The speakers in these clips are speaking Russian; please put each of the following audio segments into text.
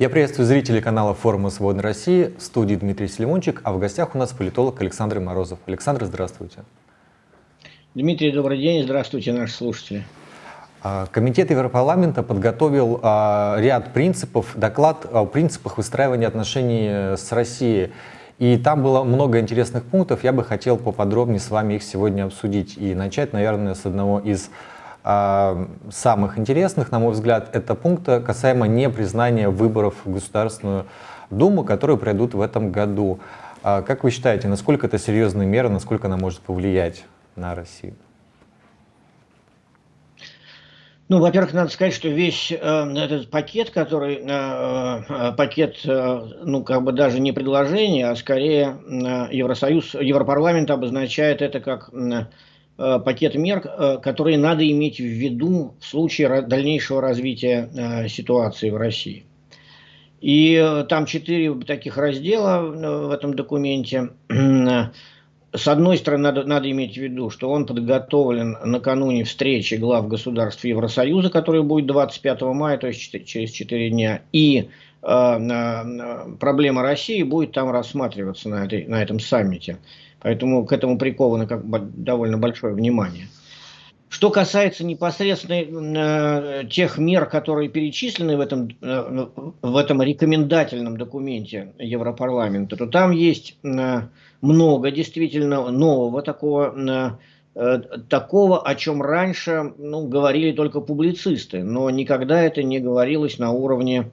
Я приветствую зрителей канала форума «Свободной России». В студии Дмитрий Селимончик, а в гостях у нас политолог Александр Морозов. Александр, здравствуйте. Дмитрий, добрый день. Здравствуйте, наши слушатели. А, Комитет Европарламента подготовил а, ряд принципов, доклад о принципах выстраивания отношений с Россией. И там было много интересных пунктов. Я бы хотел поподробнее с вами их сегодня обсудить. И начать, наверное, с одного из самых интересных, на мой взгляд, это пункта касаемо непризнания выборов в Государственную Думу, которые пройдут в этом году. А, как вы считаете, насколько это серьезная мера, насколько она может повлиять на Россию? Ну, во-первых, надо сказать, что весь э, этот пакет, который э, э пакет, э, ну, как бы даже не предложение, а скорее э, Евросоюз, Европарламент обозначает это как э, пакет мер, э, которые надо иметь в виду в случае дальнейшего развития э, ситуации в России. И там четыре таких раздела в этом документе. С одной стороны, надо, надо иметь в виду, что он подготовлен накануне встречи глав государств Евросоюза, которая будет 25 мая, то есть через 4 дня. И э, проблема России будет там рассматриваться на, этой, на этом саммите. Поэтому к этому приковано как бы довольно большое внимание. Что касается непосредственно э, тех мер, которые перечислены в этом, э, в этом рекомендательном документе Европарламента, то там есть э, много действительно нового такого, э, такого о чем раньше ну, говорили только публицисты, но никогда это не говорилось на уровне Э,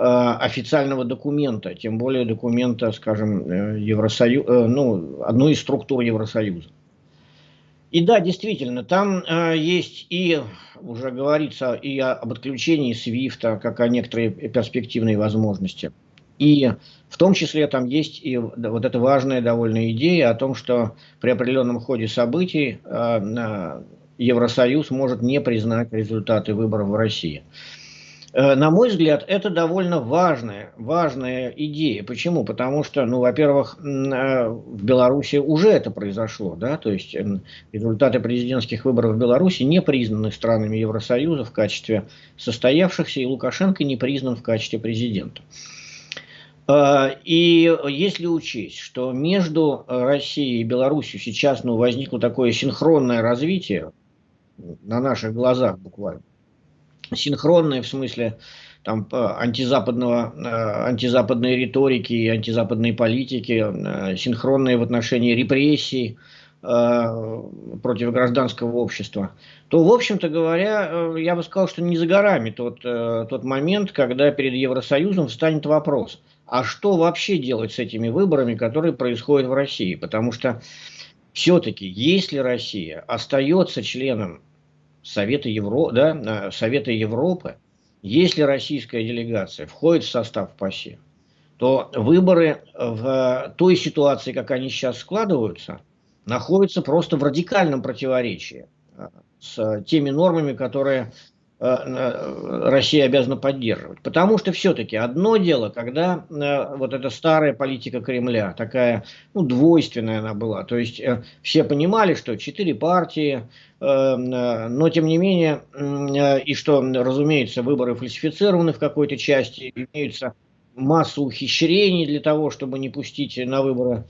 официального документа, тем более документа, скажем, э, Евросоюз, э, ну, одной из структур Евросоюза. И да, действительно, там э, есть и, уже говорится, и об отключении Свифта, как о некоторой перспективной возможности. И в том числе там есть и вот эта важная довольно идея о том, что при определенном ходе событий э, Евросоюз может не признать результаты выборов в России. Э, на мой взгляд, это довольно важная, важная идея. Почему? Потому что, ну, во-первых, э, в Беларуси уже это произошло, да, то есть результаты президентских выборов в Беларуси не признаны странами Евросоюза в качестве состоявшихся, и Лукашенко не признан в качестве президента. Э, и если учесть, что между Россией и Беларусью сейчас ну, возникло такое синхронное развитие, на наших глазах буквально, синхронные в смысле там, антизападного, э, антизападной риторики и антизападной политики, э, синхронные в отношении репрессий э, против гражданского общества, то, в общем-то говоря, я бы сказал, что не за горами тот, тот момент, когда перед Евросоюзом встанет вопрос, а что вообще делать с этими выборами, которые происходят в России? Потому что все-таки, если Россия остается членом Совета, Евро, да, Совета Европы, если российская делегация входит в состав ПАСЕ, то выборы в той ситуации, как они сейчас складываются, находятся просто в радикальном противоречии а, с теми нормами, которые Э, Россия обязана поддерживать. Потому что все-таки одно дело, когда э, вот эта старая политика Кремля, такая ну, двойственная она была, то есть э, все понимали, что четыре партии, но тем не менее, и что, разумеется, выборы фальсифицированы в какой-то части, имеются массу ухищрений для того, чтобы не пустить на выборы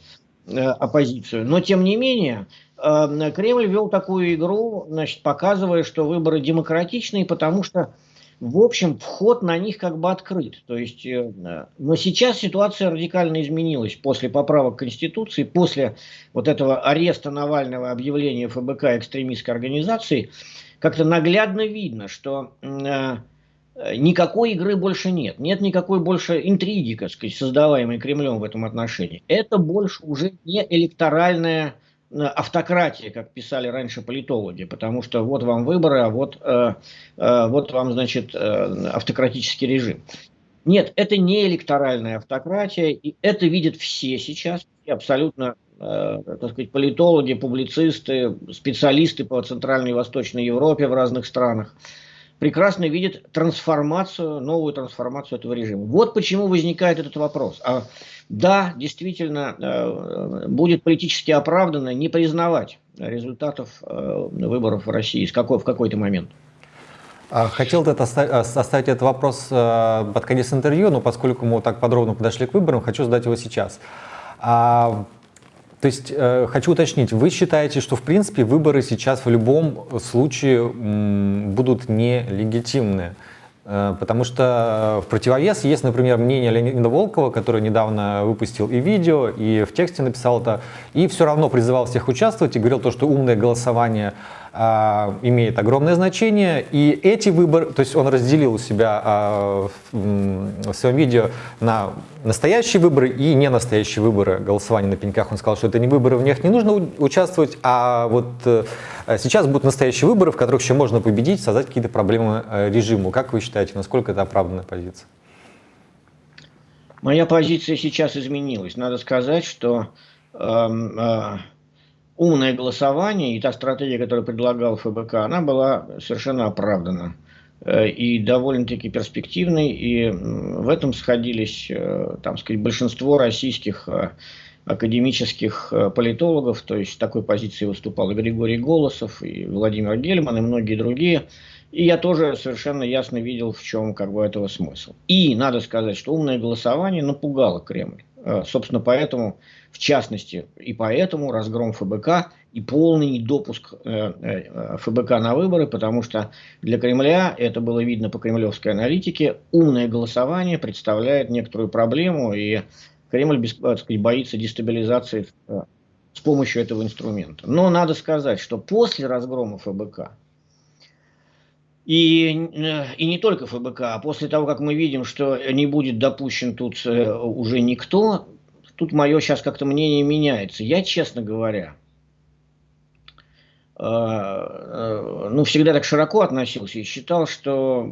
оппозицию. Но тем не менее, Кремль вел такую игру, значит, показывая, что выборы демократичные, потому что, в общем, вход на них как бы открыт. То есть, э, но сейчас ситуация радикально изменилась после поправок Конституции, после вот этого ареста Навального, объявления ФБК экстремистской организации, как-то наглядно видно, что э, никакой игры больше нет. Нет никакой больше интриги, так сказать, создаваемой Кремлем в этом отношении. Это больше уже не электоральная автократия, как писали раньше политологи, потому что вот вам выборы, а вот, э, э, вот вам, значит, э, автократический режим. Нет, это не электоральная автократия, и это видят все сейчас, абсолютно, э, так сказать, политологи, публицисты, специалисты по Центральной и Восточной Европе в разных странах прекрасно видят трансформацию, новую трансформацию этого режима. Вот почему возникает этот вопрос. А да, действительно, э, будет политически оправданно не признавать результатов э, выборов в России в какой-то момент. А, хотел это оставить этот вопрос под конец интервью, но поскольку мы так подробно подошли к выборам, хочу задать его сейчас. То есть, э, хочу уточнить, вы считаете, что в принципе выборы сейчас в любом случае будут нелегитимны? Э, потому что в противовес есть, например, мнение Леонида Волкова, который недавно выпустил и видео, и в тексте написал это, и все равно призывал всех участвовать и говорил то, что умное голосование а, имеет огромное значение. И эти выборы, то есть он разделил у себя а, в своем видео на настоящие выборы и не настоящие выборы голосования на пеньках. Он сказал, что это не выборы, в них не нужно участвовать, а вот э, сейчас будут настоящие выборы, в которых еще можно победить, создать какие-то проблемы э, режиму. Как вы считаете, насколько это оправданная позиция? Моя позиция сейчас изменилась. Надо сказать, что э, э, умное голосование и та стратегия, которую предлагал ФБК, она была совершенно оправдана э, и довольно-таки перспективной, и в этом сходились, э, там сказать, большинство российских э, академических политологов, то есть такой позиции выступал и Григорий Голосов, и Владимир Гельман, и многие другие. И я тоже совершенно ясно видел, в чем как бы этого смысл. И надо сказать, что умное голосование напугало Кремль. Собственно, поэтому в частности, и поэтому разгром ФБК и полный недопуск э, э, ФБК на выборы, потому что для Кремля, это было видно по кремлевской аналитике, умное голосование представляет некоторую проблему, и Кремль сказать, боится дестабилизации э, с помощью этого инструмента. Но надо сказать, что после разгрома ФБК, и, и не только ФБК, после того, как мы видим, что не будет допущен тут уже никто, тут мое сейчас как-то мнение меняется. Я, честно говоря, э, э, ну, всегда так широко относился и считал, что,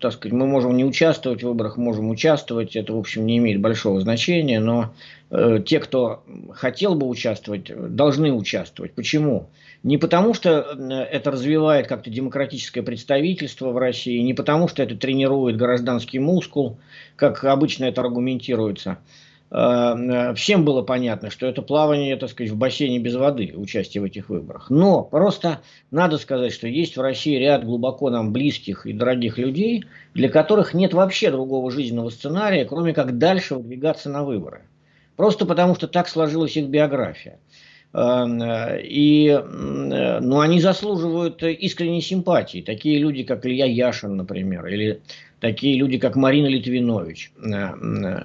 так сказать, мы можем не участвовать в выборах, можем участвовать, это, в общем, не имеет большого значения, но э, те, кто хотел бы участвовать, должны участвовать. Почему? Не потому, что это развивает как-то демократическое представительство в России, не потому, что это тренирует гражданский мускул, как обычно это аргументируется, Э, всем было понятно, что это плавание, так сказать, в бассейне без воды, участие в этих выборах. Но просто надо сказать, что есть в России ряд глубоко нам близких и дорогих людей, для которых нет вообще другого жизненного сценария, кроме как дальше выдвигаться на выборы. Просто потому, что так сложилась их биография. Э, и ну, они заслуживают искренней симпатии. Такие люди, как Илья Яшин, например, или такие люди, как Марина Литвинович э,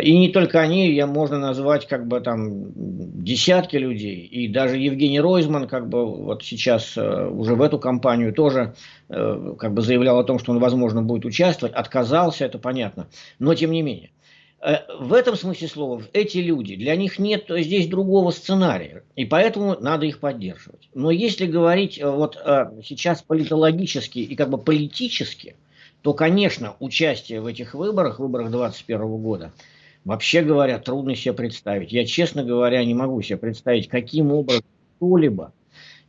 и не только они, я можно назвать как бы там десятки людей. И даже Евгений Ройзман как бы вот сейчас э, уже в эту кампанию тоже э, как бы заявлял о том, что он, возможно, будет участвовать. Отказался, это понятно. Но тем не менее. Э, в этом смысле слова, эти люди, для них нет здесь другого сценария, и поэтому надо их поддерживать. Но если говорить вот сейчас политологически и как бы политически, то, конечно, участие в этих выборах, выборах 2021 года, Вообще говоря, трудно себе представить. Я, честно говоря, не могу себе представить, каким образом кто-либо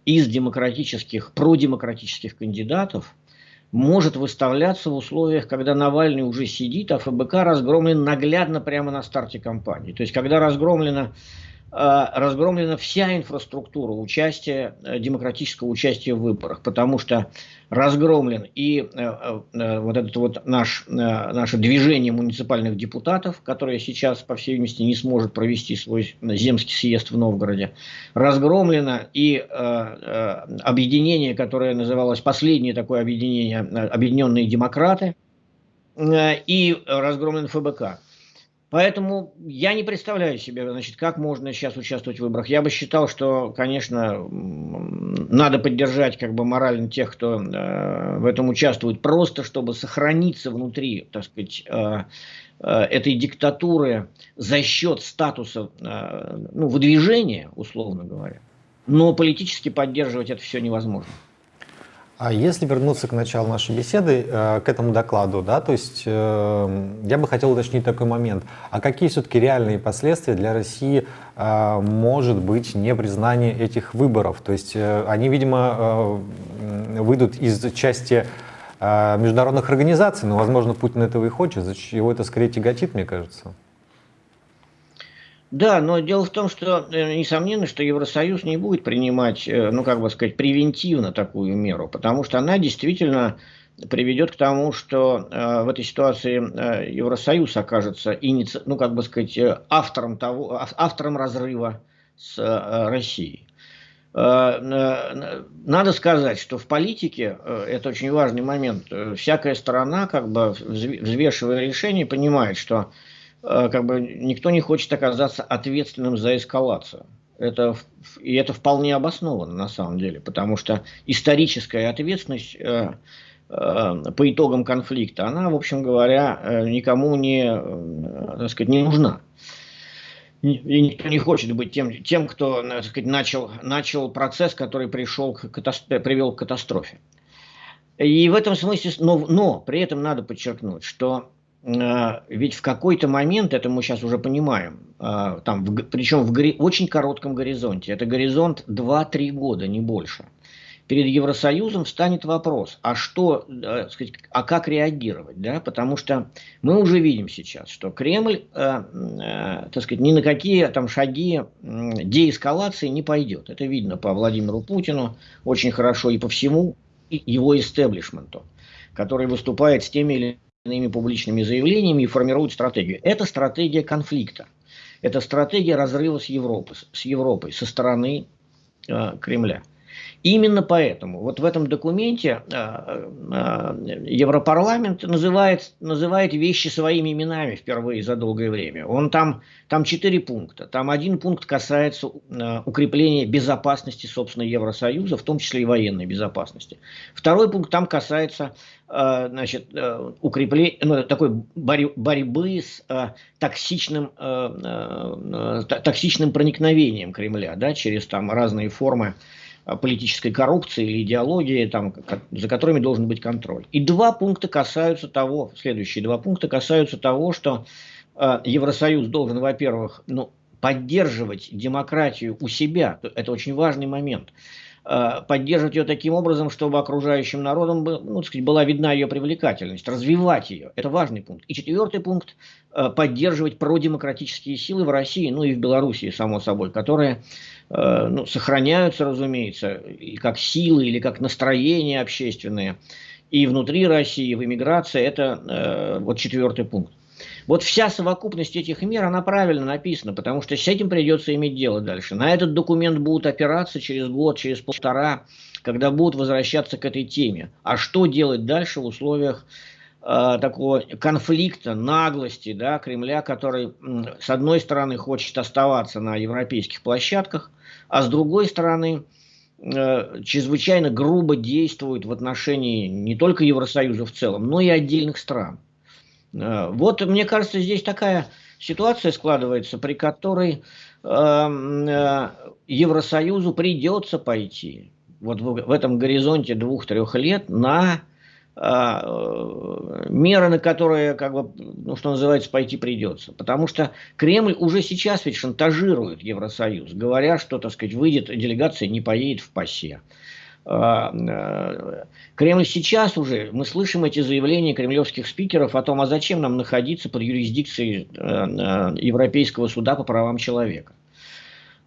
из демократических, продемократических кандидатов может выставляться в условиях, когда Навальный уже сидит, а ФБК разгромлен наглядно прямо на старте кампании. То есть, когда разгромлено Э, разгромлена вся инфраструктура участия, э, демократического участия в выборах, потому что разгромлен и э, вот это вот наш, наше движение муниципальных депутатов, которое сейчас, по всей видимости, не сможет провести свой земский съезд в Новгороде, разгромлено и объединение, которое называлось, последнее такое объединение, Объединенные демократы, и разгромлен ФБК. Поэтому я не представляю себе, значит, как можно сейчас участвовать в выборах. Я бы считал, что, конечно, надо поддержать как бы морально тех, кто э, в этом участвует, просто чтобы сохраниться внутри, так сказать, э, э, этой диктатуры за счет статуса, э, ну, выдвижения, условно говоря. Но политически поддерживать это все невозможно. А если вернуться к началу нашей беседы, э, к этому докладу, да, то есть э, я бы хотел уточнить такой момент. А какие все-таки реальные последствия для России э, может быть непризнание этих выборов? То есть они, видимо, выйдут из части международных организаций, но, возможно, Путин этого и хочет, его это скорее тяготит, мне кажется. Да, но дело в том, что э, несомненно, что Евросоюз не будет принимать, э, ну как бы сказать, превентивно такую меру, потому что она действительно приведет к тому, что э, в этой ситуации э, Евросоюз окажется иници... ну, как бы сказать, э, автором, того, автором разрыва с э, Россией. Надо сказать, что в политике, это очень важный момент, всякая сторона, как бы взвешивая решение, понимает, что как бы никто не хочет оказаться ответственным за эскалацию. Это, и это вполне обосновано на самом деле, потому что историческая ответственность по итогам конфликта, она, в общем говоря, никому не, так сказать, не нужна и никто не хочет быть тем, тем кто так сказать, начал, начал процесс, который пришел к привел к катастрофе. И в этом смысле, но, но при этом надо подчеркнуть, что э, ведь в какой-то момент, это мы сейчас уже понимаем, э, там, причем в очень коротком горизонте, это горизонт 2-3 года, не больше – перед Евросоюзом встанет вопрос, а что, э, сказать, а как реагировать, да, потому что мы уже видим сейчас, что Кремль, так сказать, ни на какие там шаги деэскалации не пойдет. Это видно по Владимиру Путину очень хорошо и по всему его истеблишменту, который выступает с теми или иными публичными заявлениями и формирует стратегию. Это стратегия конфликта. Это стратегия разрыва с Европой, с Европой со стороны э, Кремля. Именно поэтому вот в этом документе э, э, Европарламент называет, называет вещи своими именами впервые за долгое время. Он там, там четыре пункта. Там один пункт касается э, укрепления безопасности, собственно, Евросоюза, в том числе и военной безопасности. Второй пункт там касается значит, укрепления, ну, такой борьбы с токсичным, токсичным проникновением Кремля да, через там разные формы политической коррупции или идеологии, там, за которыми должен быть контроль. И два пункта касаются того, следующие два пункта касаются того, что э, Евросоюз должен, во-первых, ну, поддерживать демократию у себя. Это очень важный момент. Э, поддерживать ее таким образом, чтобы окружающим народам ну, сказать, была видна ее привлекательность, развивать ее. Это важный пункт. И четвертый пункт э, – поддерживать продемократические силы в России, ну и в Белоруссии, само собой, которые э, ну, сохраняются, разумеется, и как силы или как настроения общественные. И внутри России, в эмиграции – это вот четвертый пункт. Вот вся совокупность этих мер, она правильно написана, потому что с этим придется иметь дело дальше. На этот документ будут опираться через год, через полтора, когда будут возвращаться к этой теме. А что делать дальше в условиях э, такого конфликта, наглости да, Кремля, который, с одной стороны, хочет оставаться на европейских площадках, а с другой стороны, э, чрезвычайно грубо действует в отношении не только Евросоюза в целом, но и отдельных стран. Э, вот, мне кажется, здесь такая ситуация складывается, при которой э, Евросоюзу придется пойти вот в, этом горизонте двух-трех лет на э, меры, на которые, как бы, ну, что называется, пойти придется. Потому что Кремль уже сейчас ведь шантажирует Евросоюз, говоря, что, так сказать, выйдет делегация, не поедет в ПАСЕ. А, э, Кремль сейчас уже, мы слышим эти заявления кремлевских спикеров о том, а зачем нам находиться под юрисдикцией э, э, Европейского суда по правам человека.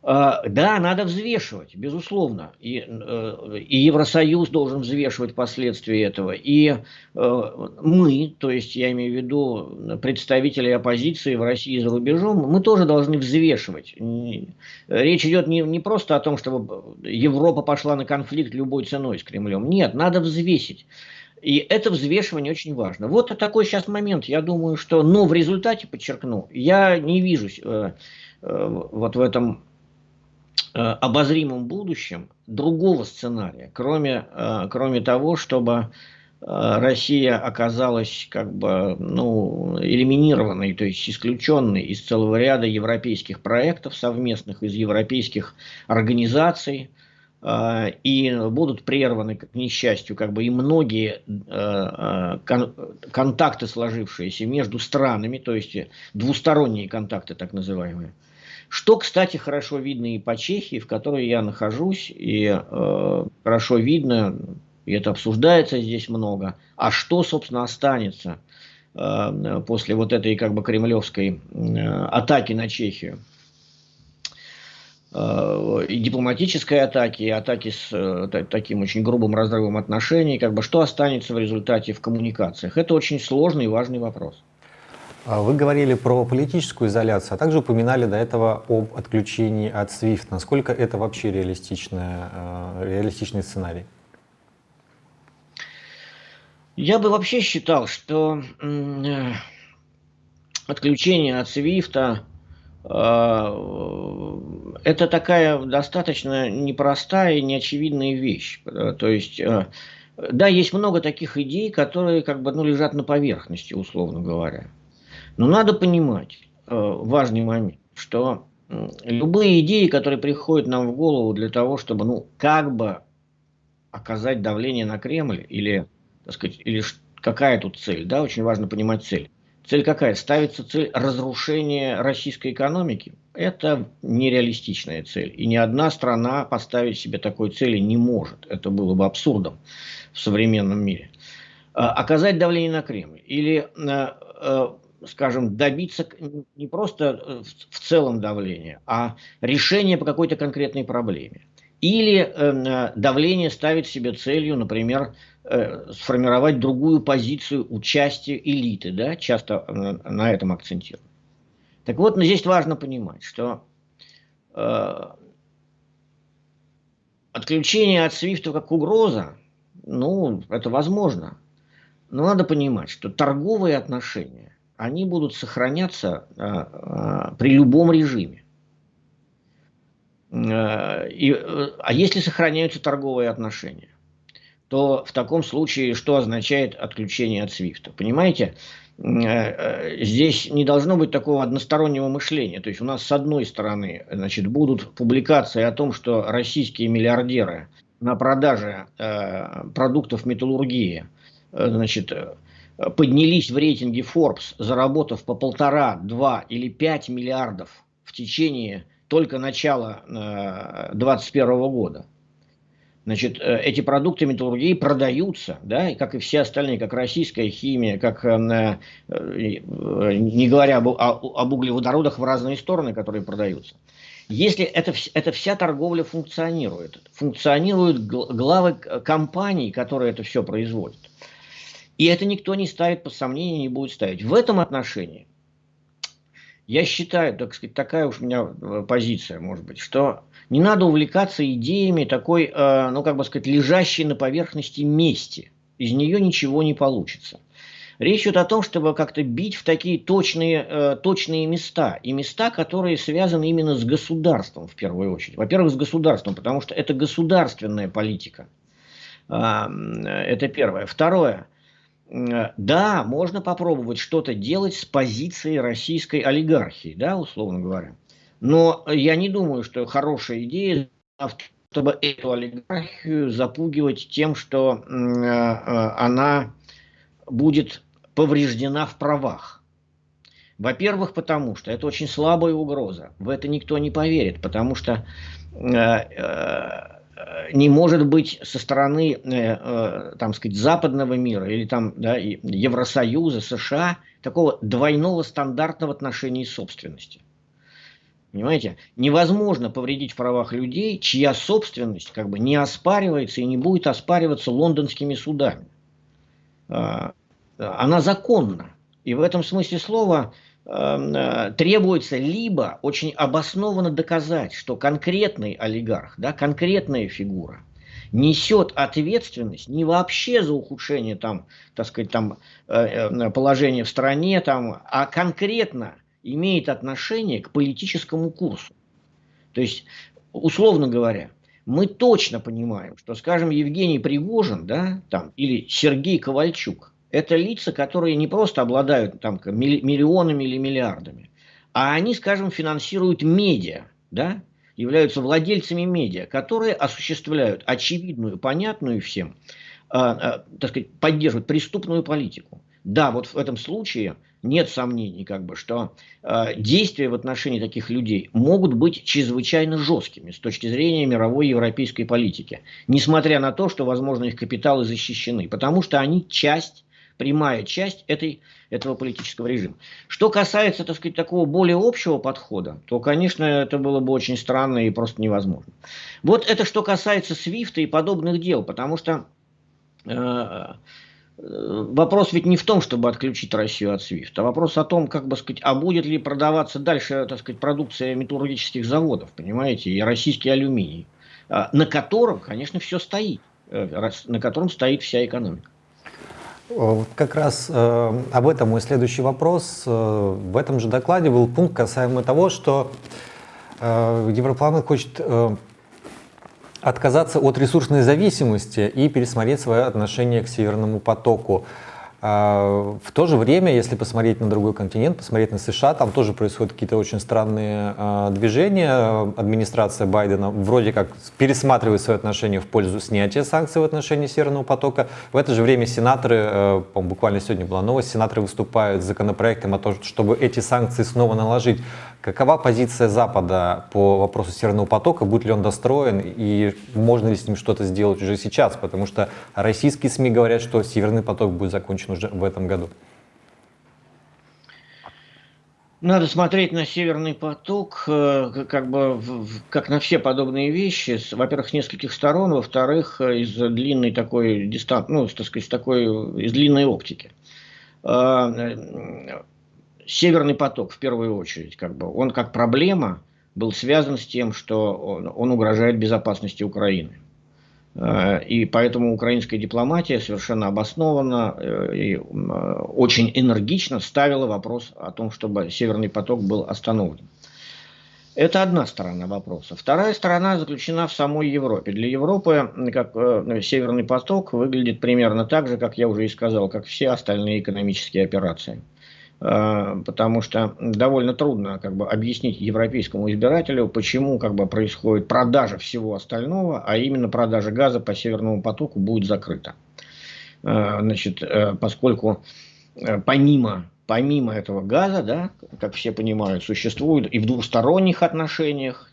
А, да, надо взвешивать, безусловно. И, э, и Евросоюз должен взвешивать последствия этого. И э, мы, то есть я имею в виду представители оппозиции в России и за рубежом, мы тоже должны взвешивать. Речь идет не, не просто о том, чтобы Европа пошла на конфликт любой ценой с Кремлем. Нет, надо взвесить. И это взвешивание очень важно. Вот такой сейчас момент. Я думаю, что, но в результате, подчеркну, я не вижу э, вот в этом обозримом будущем другого сценария, кроме, э, кроме того, чтобы э, Россия оказалась как бы ну, элиминированной, то есть исключенной из целого ряда европейских проектов совместных, из европейских организаций, и будут прерваны, к несчастью, как бы и многие контакты, сложившиеся между странами, то есть двусторонние контакты так называемые. Что, кстати, хорошо видно и по Чехии, в которой я нахожусь, и э, хорошо видно, и это обсуждается здесь много, а что, собственно, останется э, после вот этой как бы кремлевской э, атаки на Чехию. э, и дипломатической атаки, и атаки с э, таким очень грубым разрывом отношений, как бы что останется в результате в коммуникациях? Это очень сложный и важный вопрос. А вы говорили про политическую изоляцию, а также упоминали до этого об отключении от SWIFT. Насколько это вообще реалистичная, реалистичный сценарий? Я бы вообще считал, что э, отключение от Свифта э, это такая достаточно непростая и неочевидная вещь. То есть, э, да, есть много таких идей, которые как бы ну, лежат на поверхности, условно говоря. Но надо понимать важный момент, что любые идеи, которые приходят нам в голову для того, чтобы, ну, как бы оказать давление на Кремль или так сказать, или какая тут цель, да, очень важно понимать цель. Цель какая? Ставится цель разрушения российской экономики. Это нереалистичная цель. И ни одна страна поставить себе такой цели не может. Это было бы абсурдом в современном мире. А, оказать давление на Кремль. Или, а, а, скажем, добиться не просто э, в целом давления, а решения по какой-то конкретной проблеме. Или э, давление ставит себе целью, например, э, сформировать другую позицию участия элиты, да, часто э, на этом акцентируют. Так вот, но здесь важно понимать, что э, отключение от свифта как угроза, ну, это возможно. Но надо понимать, что торговые отношения, они будут сохраняться э, э, при любом режиме. Э, и, э, а если сохраняются торговые отношения, то в таком случае что означает отключение от SWIFT? Понимаете, э, здесь не должно быть такого одностороннего мышления. То есть у нас с одной стороны значит, будут публикации о том, что российские миллиардеры на продаже продуктов металлургии значит, поднялись в рейтинге Forbes, заработав по полтора, два или пять миллиардов в течение только начала 2021 э, года. Значит, э, эти продукты металлургии продаются, да, и как и все остальные, как российская химия, как, э, не говоря об, об углеводородах в разные стороны, которые продаются. Если это, это вся торговля функционирует, функционируют главы компаний, которые это все производят. И это никто не ставит под сомнение, не будет ставить. В этом отношении я считаю, так сказать, такая уж у меня э, позиция, может быть, что не надо увлекаться идеями такой, э, ну, как бы сказать, лежащей на поверхности мести. Из нее ничего не получится. Речь идет о том, чтобы как-то бить в такие точные, э, точные места. И места, которые связаны именно с государством, в первую очередь. Во-первых, с государством, потому что это государственная политика. Э, это первое. Второе – да, можно попробовать что-то делать с позиции российской олигархии, да, условно говоря. Но я не думаю, что хорошая идея, чтобы эту олигархию запугивать тем, что э, э, она будет повреждена в правах. Во-первых, потому что это очень слабая угроза. В это никто не поверит, потому что э, не может быть со стороны, э, э, там сказать, западного мира или там да, Евросоюза, США такого двойного стандартного отношения собственности. Понимаете? Невозможно повредить в правах людей, чья собственность как бы не оспаривается и не будет оспариваться лондонскими судами. А, она законна. И в этом смысле слова э, требуется либо очень обоснованно доказать, что конкретный олигарх, да, конкретная фигура несет ответственность не вообще за ухудшение там, так сказать, там, э, э, положения в стране, там, а конкретно имеет отношение к политическому курсу. То есть, условно говоря, мы точно понимаем, что, скажем, Евгений Пригожин да, там, или Сергей Ковальчук это лица, которые не просто обладают там, миллионами или миллиардами, а они, скажем, финансируют медиа, да, являются владельцами медиа, которые осуществляют очевидную, понятную всем, э, э, так сказать, поддерживают преступную политику. Да, вот в этом случае нет сомнений, как бы, что э, действия в отношении таких людей могут быть чрезвычайно жесткими с точки зрения мировой европейской политики, несмотря на то, что, возможно, их капиталы защищены, потому что они часть прямая часть этой, этого политического режима. Что касается, так сказать, такого более общего подхода, то, конечно, это было бы очень странно и просто невозможно. Вот это что касается Свифта и подобных дел, потому что э, вопрос ведь не в том, чтобы отключить Россию от SWIFT, а вопрос о том, как бы сказать, а будет ли продаваться дальше, так сказать, продукция металлургических заводов, понимаете, и российский алюминий, а, на котором, конечно, все стоит, э, на котором стоит вся экономика. Как раз э, об этом мой следующий вопрос. Э, в этом же докладе был пункт касаемо того, что э, Европарламент хочет э, отказаться от ресурсной зависимости и пересмотреть свое отношение к Северному потоку. В то же время, если посмотреть на другой континент, посмотреть на США, там тоже происходят какие-то очень странные а, движения. Администрация Байдена вроде как пересматривает свои отношения в пользу снятия санкций в отношении Северного потока. В это же время сенаторы, э, буквально сегодня была новость, сенаторы выступают с законопроектом о том, чтобы эти санкции снова наложить. Какова позиция Запада по вопросу Северного потока? Будет ли он достроен и можно ли с ним что-то сделать уже сейчас? Потому что российские СМИ говорят, что Северный поток будет закончен уже в этом году. Надо смотреть на Северный поток э, как бы как на все подобные вещи. Во-первых, с нескольких сторон, во-вторых, э, из длинной такой дистанции, ну, так сказать, такой, из длинной оптики. Э, Северный поток, в первую очередь, как бы, он как проблема был связан с тем, что он, он угрожает безопасности Украины. Э, и поэтому украинская дипломатия совершенно обоснованно э, и очень энергично ставила вопрос о том, чтобы Северный поток был остановлен. Это одна сторона вопроса. Вторая сторона заключена в самой Европе. Для Европы как, э, Северный поток выглядит примерно так же, как я уже и сказал, как все остальные экономические операции. Э, потому что довольно трудно как бы, объяснить европейскому избирателю, почему как бы, происходит продажа всего остального, а именно продажа газа по Северному потоку будет закрыта. Э, значит, э, поскольку помимо, помимо этого газа, да, как все понимают, существует и в двусторонних отношениях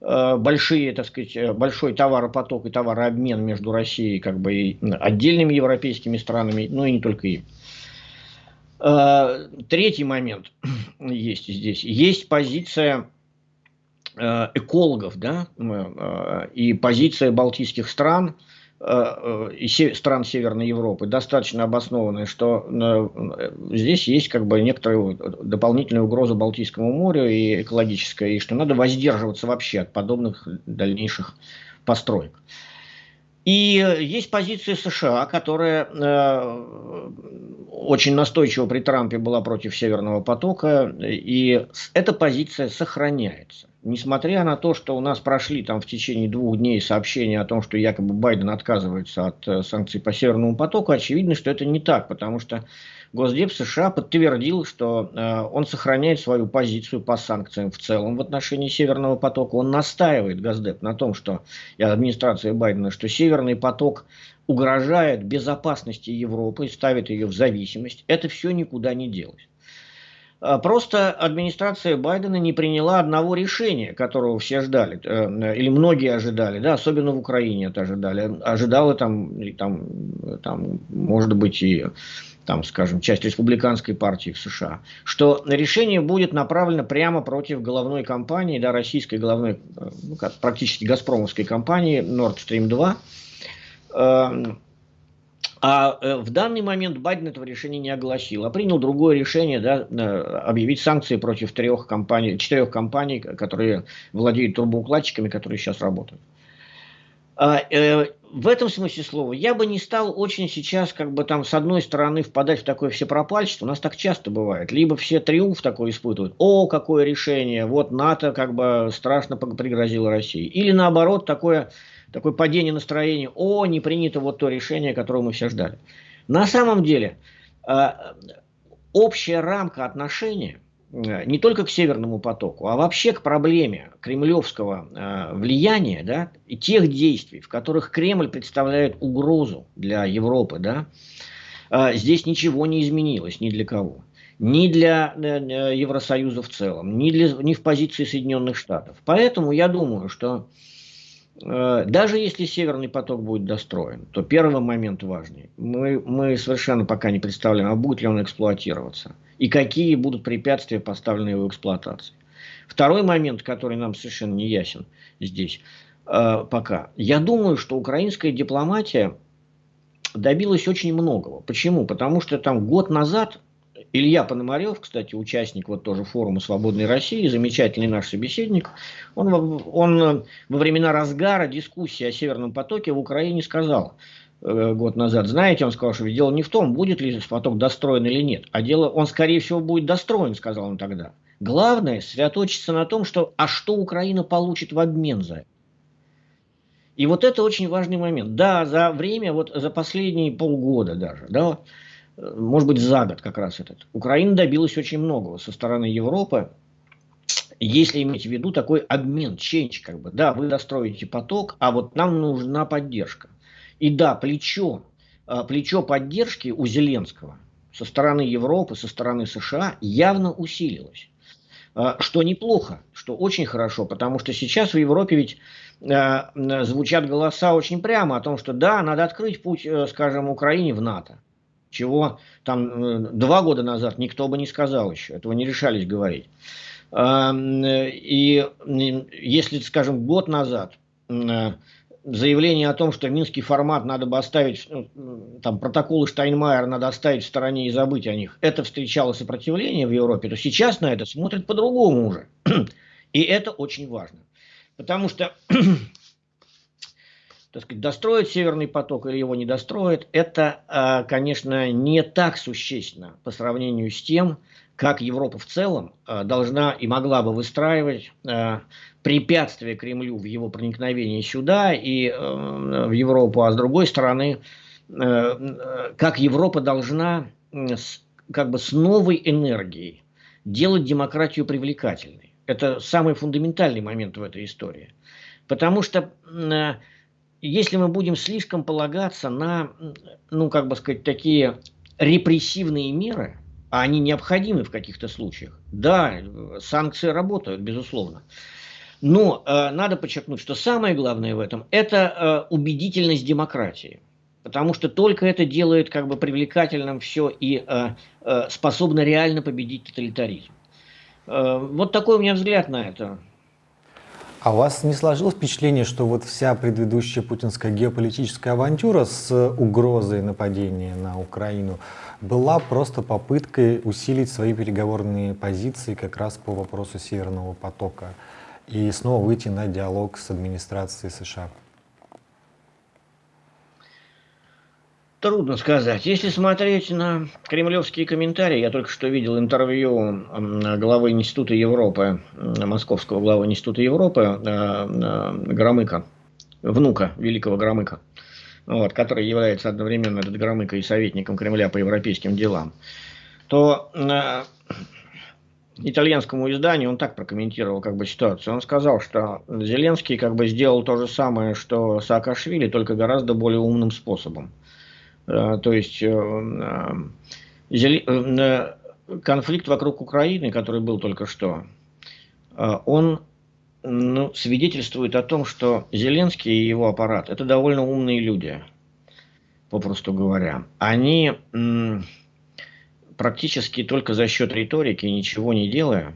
большие, так сказать, большой товаропоток и товарообмен между Россией как бы, и отдельными европейскими странами, но и не только им. Э, третий момент есть здесь. Есть позиция э, экологов да, э, и позиция балтийских стран и стран Северной Европы достаточно обоснованная, что здесь есть как бы некоторая дополнительная угроза Балтийскому морю и экологическая, и что надо воздерживаться вообще от подобных дальнейших построек. И есть позиция США, которая очень настойчиво при Трампе была против Северного потока, и эта позиция сохраняется. Несмотря на то, что у нас прошли там в течение двух дней сообщения о том, что якобы Байден отказывается от э, санкций по Северному потоку, очевидно, что это не так, потому что Госдеп США подтвердил, что э, он сохраняет свою позицию по санкциям в целом в отношении Северного потока. Он настаивает, Госдеп, на том, что и администрация Байдена, что Северный поток угрожает безопасности Европы и ставит ее в зависимость. Это все никуда не делось. А, просто администрация Байдена не приняла одного решения, которого все ждали, э, или многие ожидали, да, особенно в Украине это ожидали. Ожидала там, там, там может быть, и там, скажем, часть республиканской партии в США, что решение будет направлено прямо против головной компании, да, российской головной, э, ну, практически газпромовской компании Nord Stream 2. Эм, а э, в данный момент Байден этого решения не огласил, а принял другое решение, да, э, объявить санкции против трех компаний, четырех компаний, которые владеют трубоукладчиками, которые сейчас работают. В этом смысле слова я бы не стал очень сейчас как бы там с одной стороны впадать в такое всепропальчество, у нас так часто бывает, либо все триумф такой испытывают, о, какое решение, вот НАТО как бы страшно пригрозило России, или наоборот такое, такое падение настроения, о, не принято вот то решение, которое мы все ждали. На самом деле а, общая рамка Э, не только к Северному потоку, а вообще к проблеме кремлевского э, влияния да, и тех действий, в которых Кремль представляет угрозу для Европы, да, э, здесь ничего не изменилось ни для кого. Ни для э, Евросоюза в целом, ни, для, ни в позиции Соединенных Штатов. Поэтому я думаю, что Э, даже если Северный поток будет достроен, то первый момент важный. Мы, мы совершенно пока не представляем, а будет ли он эксплуатироваться. И какие будут препятствия, поставлены его эксплуатации. Второй момент, который нам совершенно не ясен здесь э, пока. Я думаю, что украинская дипломатия добилась очень многого. Почему? Потому что там год назад Илья Пономарев, кстати, участник вот тоже форума «Свободной России», замечательный наш собеседник, он, он во времена разгара дискуссии о Северном потоке в Украине сказал год назад, знаете, он сказал, что дело не в том, будет ли поток достроен или нет, а дело, он скорее всего будет достроен, сказал он тогда. Главное, сосредоточиться на том, что, а что Украина получит в обмен за это. И вот это очень важный момент. Да, за время, вот за последние полгода даже, да, может быть, за год как раз этот. Украина добилась очень многого со стороны Европы, если иметь в виду такой обмен, ченч, как бы, да, вы достроите поток, а вот нам нужна поддержка. И да, плечо, а, плечо поддержки у Зеленского со стороны Европы, со стороны США явно усилилось. А, что неплохо, что очень хорошо, потому что сейчас в Европе ведь а, звучат голоса очень прямо о том, что да, надо открыть путь, э, скажем, Украине в НАТО чего там э, два года назад никто бы не сказал еще, этого не решались говорить. И если, скажем, год назад заявление о том, что минский формат надо бы оставить, ну, там протоколы Штайнмайера надо оставить в стороне и забыть о них, это встречало сопротивление в Европе, то сейчас на это смотрят по-другому уже. И это очень важно. Потому что так сказать, достроить Северный поток или его не достроить, это, а, конечно, не так существенно по сравнению с тем, как Европа в целом а, должна и могла бы выстраивать препятствия Кремлю в его проникновении сюда и в Европу, а с другой стороны, как Европа должна как бы с новой энергией делать демократию привлекательной. Это самый фундаментальный момент в этой истории. Потому что если мы будем слишком полагаться на, ну, как бы сказать, такие репрессивные меры, а они необходимы в каких-то случаях, да, санкции работают, безусловно. Но э, надо подчеркнуть, что самое главное в этом – это э, убедительность демократии. Потому что только это делает как бы привлекательным все и э, э, способно реально победить тоталитаризм. Э, вот такой у меня взгляд на это. А у вас не сложилось впечатление, что вот вся предыдущая путинская геополитическая авантюра с угрозой нападения на Украину была просто попыткой усилить свои переговорные позиции как раз по вопросу Северного потока и снова выйти на диалог с администрацией США? Трудно сказать. Если смотреть на кремлевские комментарии, я только что видел интервью главы Института Европы, московского главы Института Европы э, э, Громыка, внука великого Громыка, вот, который является одновременно этот Громыка и советником Кремля по европейским делам, то э, итальянскому изданию он так прокомментировал как бы ситуацию. Он сказал, что Зеленский как бы сделал то же самое, что Саакашвили, только гораздо более умным способом. Э, то есть э, э, конфликт вокруг Украины, который был только что, он ну, свидетельствует о том, что Зеленский и его аппарат – это довольно умные люди, попросту говоря. Они практически только за счет риторики, ничего не делая,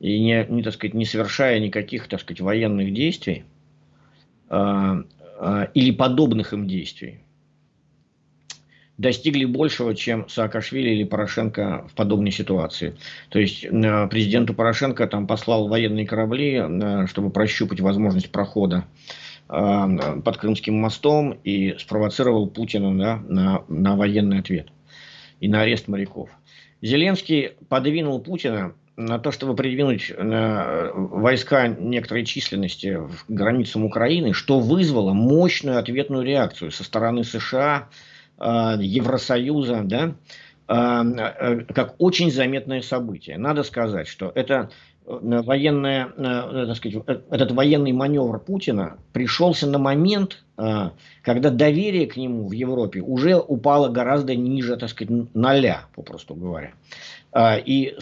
и не, не, так сказать, не совершая никаких так сказать, военных действий или подобных им действий, достигли большего, чем Саакашвили или Порошенко в подобной ситуации. То есть э, президенту Порошенко там послал военные корабли, э, чтобы прощупать возможность прохода э, под Крымским мостом и спровоцировал Путина да, на, на военный ответ и на арест моряков. Зеленский подвинул Путина на то, чтобы придвинуть войска некоторой численности к границам Украины, что вызвало мощную ответную реакцию со стороны США, Э, Евросоюза, да, э, э, как очень заметное событие. Надо сказать, что это военная, так сказать, этот военный маневр Путина пришелся на момент, когда доверие к нему в Европе уже упало гораздо ниже, так сказать, ноля, попросту говоря. И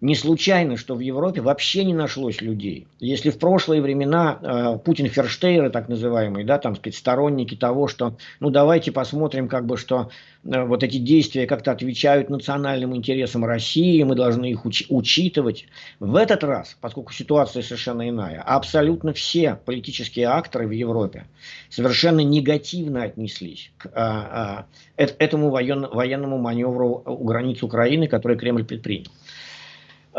не случайно, что в Европе вообще не нашлось людей. Если в прошлые времена а, Путин Ферштейры, так называемые, да, там, сказать, сторонники того, что, ну, давайте посмотрим, как бы, что вот эти действия как-то отвечают национальным интересам России, мы должны их уч учитывать. В этот раз, поскольку ситуация совершенно иная, абсолютно все политические акторы в Европе совершенно негативно отнеслись к а, а, этому воен, военному маневру у границ Украины, который Кремль предпринял.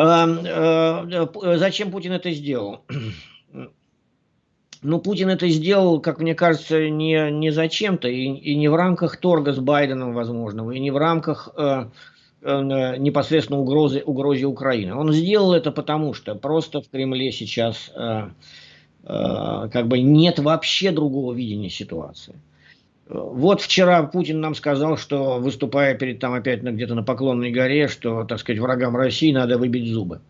А, а, зачем Путин это сделал? Ну, Путин это сделал, как мне кажется, не, не зачем-то, и, и не в рамках торга с Байденом возможного, и не в рамках э, э, непосредственно угрозы, угрозы Украины. Он сделал это потому, что просто в Кремле сейчас э, Э, как бы нет вообще другого видения ситуации. Вот вчера Путин нам сказал, что выступая перед там опять где-то на Поклонной горе, что, так сказать, врагам России надо выбить зубы.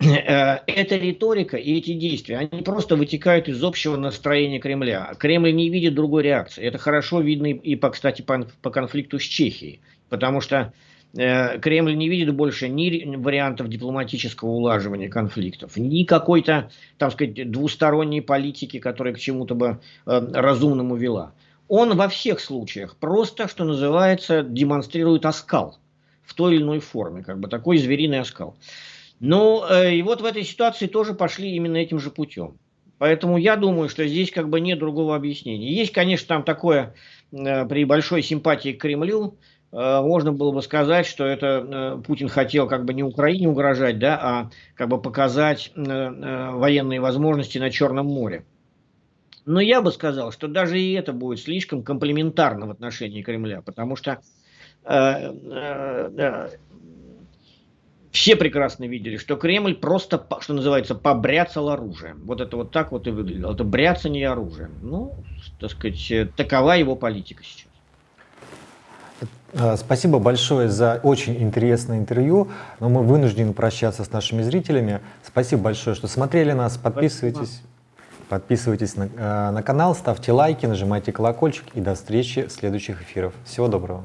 Э, эта риторика и эти действия, они просто вытекают из общего настроения Кремля. Кремль не видит другой реакции. Это хорошо видно и, по, кстати, по, по конфликту с Чехией. Потому что Э, Кремль не видит больше ни вариантов дипломатического улаживания конфликтов, ни какой-то, так сказать, двусторонней политики, которая к чему-то бы э, разумному вела. Он во всех случаях просто, что называется, демонстрирует оскал в той или иной форме, как бы такой звериный оскал. Ну, э, и вот в этой ситуации тоже пошли именно этим же путем. Поэтому я думаю, что здесь как бы нет другого объяснения. Есть, конечно, там такое при большой симпатии к Кремлю, Э, можно было бы сказать, что это э, Путин хотел как бы не Украине угрожать, да, а как бы показать э, военные возможности на Черном море. Но я бы сказал, что даже и это будет слишком комплементарно в отношении Кремля, потому что э, э, все прекрасно видели, что Кремль просто, что называется, побряцал оружием. Вот это вот так вот и выглядело. Это бряцание оружием. Ну, так сказать, такова его политика сейчас. Э, спасибо большое за очень интересное интервью, но мы вынуждены прощаться с нашими зрителями. Спасибо большое, что смотрели нас. Подписывайтесь, подписывайтесь на, э, на канал, ставьте лайки, нажимайте колокольчик и до встречи в следующих эфирах. Всего доброго.